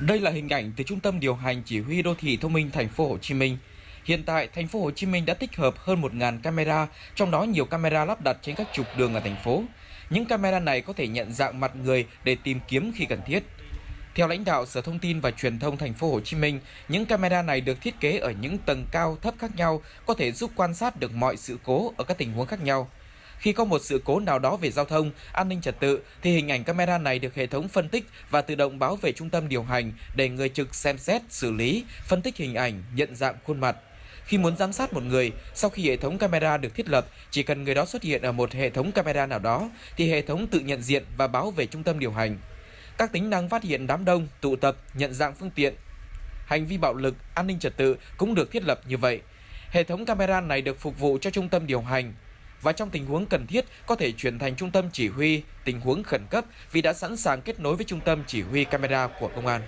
Đây là hình ảnh từ Trung tâm điều hành chỉ huy đô thị thông minh thành phố Hồ Chí Minh. Hiện tại, thành phố Hồ Chí Minh đã tích hợp hơn 1.000 camera, trong đó nhiều camera lắp đặt trên các trục đường ở thành phố. Những camera này có thể nhận dạng mặt người để tìm kiếm khi cần thiết. Theo lãnh đạo Sở Thông tin và Truyền thông thành phố Hồ Chí Minh, những camera này được thiết kế ở những tầng cao thấp khác nhau, có thể giúp quan sát được mọi sự cố ở các tình huống khác nhau. Khi có một sự cố nào đó về giao thông, an ninh trật tự thì hình ảnh camera này được hệ thống phân tích và tự động báo về trung tâm điều hành để người trực xem xét, xử lý, phân tích hình ảnh, nhận dạng khuôn mặt. Khi muốn giám sát một người, sau khi hệ thống camera được thiết lập, chỉ cần người đó xuất hiện ở một hệ thống camera nào đó thì hệ thống tự nhận diện và báo về trung tâm điều hành. Các tính năng phát hiện đám đông, tụ tập, nhận dạng phương tiện, hành vi bạo lực, an ninh trật tự cũng được thiết lập như vậy. Hệ thống camera này được phục vụ cho trung tâm điều hành và trong tình huống cần thiết, có thể chuyển thành trung tâm chỉ huy, tình huống khẩn cấp vì đã sẵn sàng kết nối với trung tâm chỉ huy camera của công an.